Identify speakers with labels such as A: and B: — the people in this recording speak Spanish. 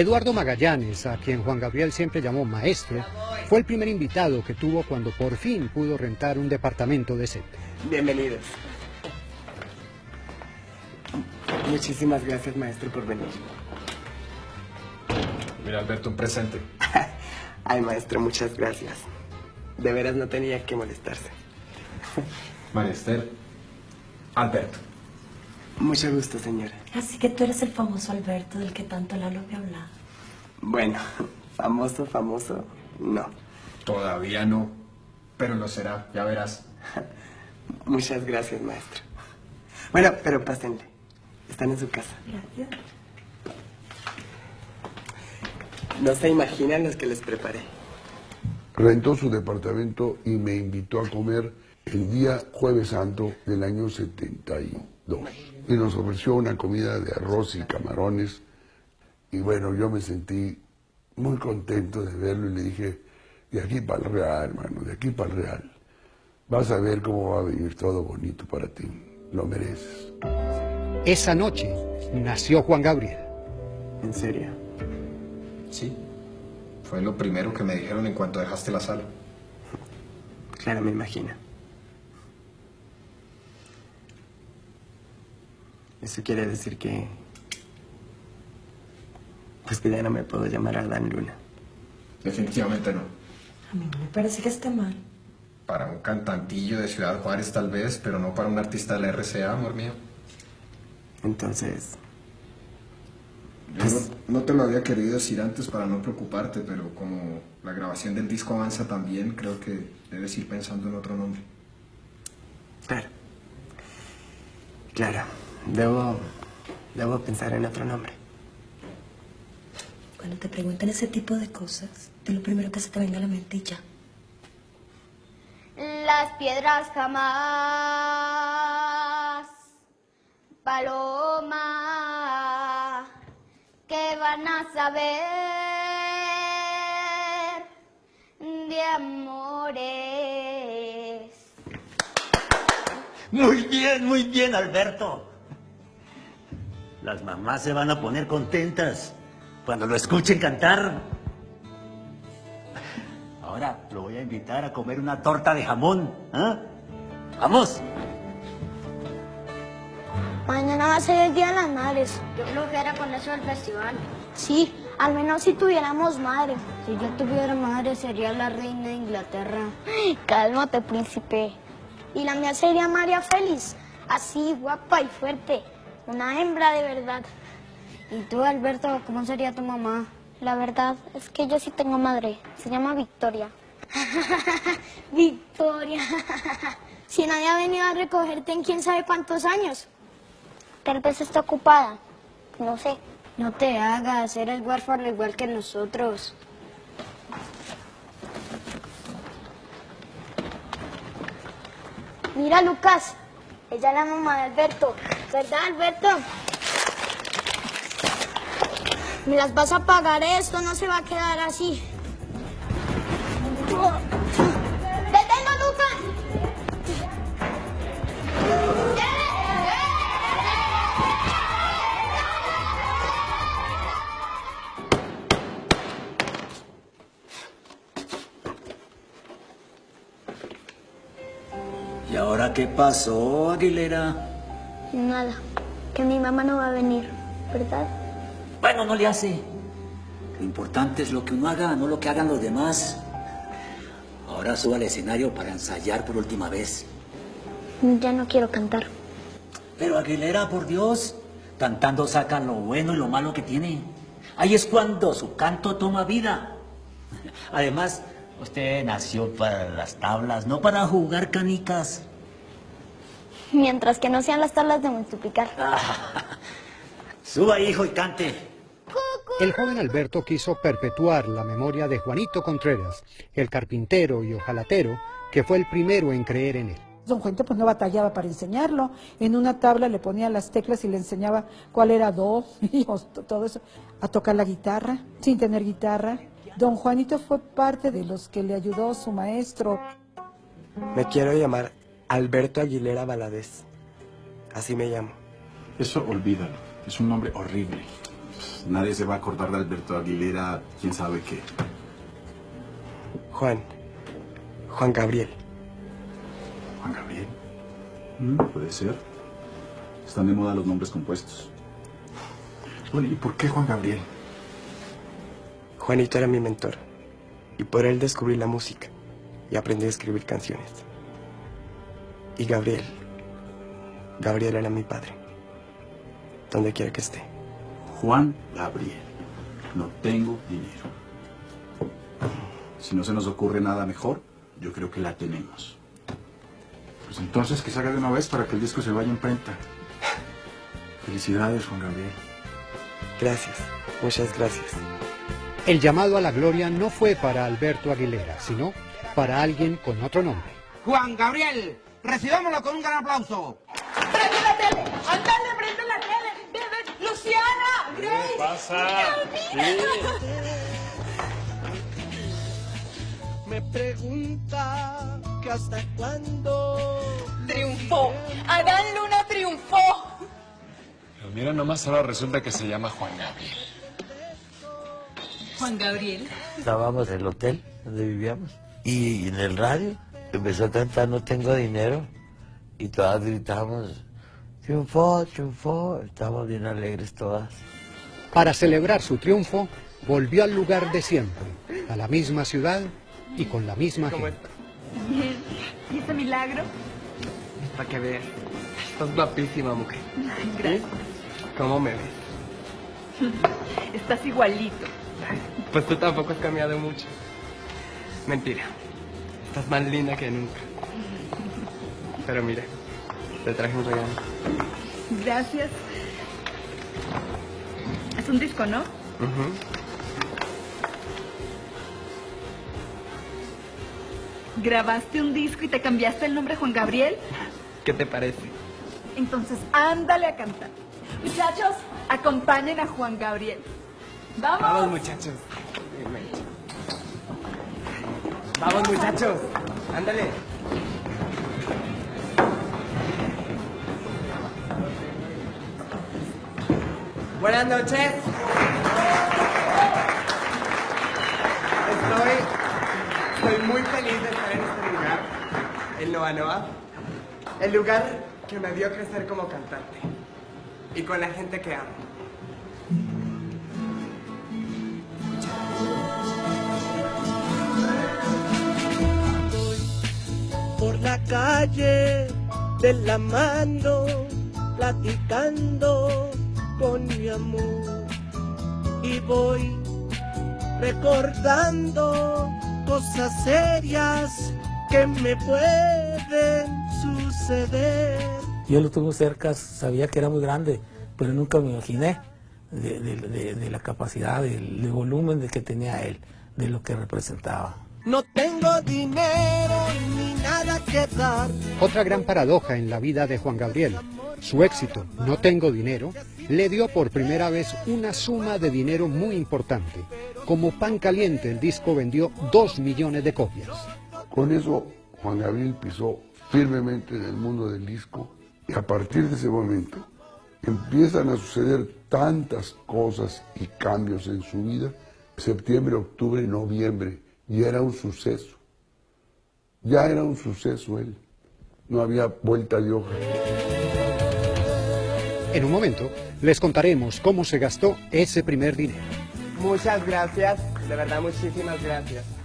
A: Eduardo Magallanes, a quien Juan Gabriel siempre llamó maestro, fue el primer invitado que tuvo cuando por fin pudo rentar un departamento decente.
B: Bienvenidos. Muchísimas gracias, maestro, por venir.
C: Mira, Alberto, un presente.
B: Ay, maestro, muchas gracias. De veras no tenía que molestarse.
C: Maester, Alberto.
B: Mucho gusto, señora.
D: Así que tú eres el famoso Alberto del que tanto Lalo me hablaba.
B: Bueno, famoso, famoso, no.
C: Todavía no, pero lo será, ya verás.
B: Muchas gracias, maestro. Bueno, pero pásenle. Están en su casa.
D: Gracias.
B: No se imaginan los que les preparé.
E: Rentó su departamento y me invitó a comer el día jueves santo del año 72. Y nos ofreció una comida de arroz y camarones. Y bueno, yo me sentí muy contento de verlo y le dije, de aquí para el Real, hermano, de aquí para el Real. Vas a ver cómo va a venir todo bonito para ti. Lo mereces.
A: Esa noche nació Juan Gabriel.
B: ¿En serio?
C: Sí. Fue lo primero que me dijeron en cuanto dejaste la sala.
B: Claro, me imagino. Eso quiere decir que... Pues que ya no me puedo llamar Adán Luna.
C: Definitivamente no.
D: A mí no me parece que esté mal.
C: Para un cantantillo de Ciudad Juárez tal vez, pero no para un artista de la RCA, amor mío.
B: Entonces,
C: Yo no, no te lo había querido decir antes para no preocuparte, pero como la grabación del disco avanza también, creo que debes ir pensando en otro nombre.
B: claro. Claro, debo... Debo pensar en otro nombre.
D: Cuando te preguntan ese tipo de cosas, de lo primero que se te venga a la mente y ya.
F: Las piedras jamás, paloma, que van a saber de amores.
G: Muy bien, muy bien, Alberto. Las mamás se van a poner contentas cuando lo escuchen cantar. Ahora lo voy a invitar a comer una torta de jamón. ¿ah? ¡Vamos!
F: Mañana va a ser el Día de las Madres. Yo flojera con eso del festival. Sí, al menos si tuviéramos madre. Si yo tuviera madre sería la reina de Inglaterra. Cálmate, príncipe. Y la mía sería María Félix. Así, guapa y fuerte. Una hembra de verdad. ¿Y tú, Alberto, cómo sería tu mamá? La verdad es que yo sí tengo madre. Se llama Victoria. Victoria. si nadie ha venido a recogerte en quién sabe cuántos años. Tal vez está ocupada. No sé. No te hagas, eres huérfano igual que nosotros. Mira, Lucas. Ella es la mamá de Alberto. ¿Verdad, Alberto? Me las vas a pagar esto, no se va a quedar así. ¡Detengo, Lucas!
G: ¿Y ahora qué pasó, Aguilera?
F: Nada, que mi mamá no va a venir, ¿verdad?
G: Bueno, no le hace. Lo importante es lo que uno haga, no lo que hagan los demás. Ahora suba al escenario para ensayar por última vez.
F: Ya no quiero cantar.
G: Pero Aguilera, por Dios, cantando saca lo bueno y lo malo que tiene. Ahí es cuando su canto toma vida. Además, usted nació para las tablas, no para jugar canicas.
F: Mientras que no sean las tablas de multiplicar.
G: Suba, hijo, y cante.
A: El joven Alberto quiso perpetuar la memoria de Juanito Contreras, el carpintero y ojalatero, que fue el primero en creer en él.
H: Don Juanito pues no batallaba para enseñarlo. En una tabla le ponía las teclas y le enseñaba cuál era do, y todo eso. A tocar la guitarra, sin tener guitarra. Don Juanito fue parte de los que le ayudó su maestro.
B: Me quiero llamar Alberto Aguilera Valadez. Así me llamo.
I: Eso olvídalo. Es un nombre horrible. Pues, nadie se va a acordar de Alberto Aguilera, quién sabe qué.
B: Juan. Juan Gabriel.
I: ¿Juan Gabriel? Mm, puede ser. Están de moda los nombres compuestos. Bueno, ¿y por qué Juan Gabriel?
B: Juanito era mi mentor. Y por él descubrí la música. Y aprendí a escribir canciones. Y Gabriel. Gabriel era mi padre. Donde quiera que esté.
I: Juan Gabriel. No tengo dinero. Si no se nos ocurre nada mejor, yo creo que la tenemos.
C: Pues entonces que salga de una vez para que el disco se vaya en prenta. Felicidades, Juan Gabriel.
B: Gracias. Muchas gracias.
A: El llamado a la gloria no fue para Alberto Aguilera, sino para alguien con otro nombre.
J: Juan Gabriel, recibámoslo con un gran aplauso.
K: ¡Prende la tele! ¡Andale, prende la tele! ¡Bebe! ¡Luciana! ¡Grace!
L: ¿Qué pasa?
M: Me pregunta que hasta cuándo...
K: ¡Triunfó! Adán Luna triunfó.
L: Pero mira nomás, ahora resulta que se llama Juan Gabriel.
K: Juan Gabriel.
N: Estábamos en el hotel donde vivíamos y en el radio empezó a cantar No tengo dinero y todas gritamos triunfó, triunfó, estábamos bien alegres todas.
A: Para celebrar su triunfo, volvió al lugar de siempre, a la misma ciudad y con la misma gente.
K: Bien. ¿Y ese milagro?
B: Para que veas. Estás guapísima, mujer.
K: Gracias.
B: ¿Cómo me ves?
K: Estás igualito.
B: Pues tú tampoco has cambiado mucho. Mentira. Estás más linda que nunca. Pero mira, te traje un regalo.
K: Gracias. Es un disco, ¿no?
B: Ujú.
K: ¿Grabaste un disco y te cambiaste el nombre a Juan Gabriel?
B: ¿Qué te parece?
K: Entonces, ándale a cantar. Muchachos, acompañen a Juan Gabriel. ¡Vamos!
B: Vamos, muchachos. Vamos, muchachos. Ándale. Buenas noches. Estoy, estoy muy feliz de estar en este lugar, en Noa Noa. El lugar que me vio crecer como cantante. Y con la gente que amo.
M: La calle de la mano, platicando con mi amor. Y voy recordando cosas serias que me pueden suceder.
O: Yo lo tuve cerca, sabía que era muy grande, pero nunca me imaginé de, de- de- de la capacidad, del, del volumen de que tenía él, de lo que representaba.
M: No tengo dinero
A: Otra gran paradoja en la vida de Juan Gabriel. Su éxito, No tengo dinero, le dio por primera vez una suma de dinero muy importante. Como pan caliente, el disco vendió dos millones de copias.
E: Con eso, Juan Gabriel pisó firmemente en el mundo del disco y a partir de ese momento empiezan a suceder tantas cosas y cambios en su vida. Septiembre, octubre, noviembre, y era un suceso. Ya era un suceso él. No había vuelta de hoja.
A: En un momento, les contaremos cómo se gastó ese primer dinero.
B: Muchas gracias, de verdad muchísimas gracias.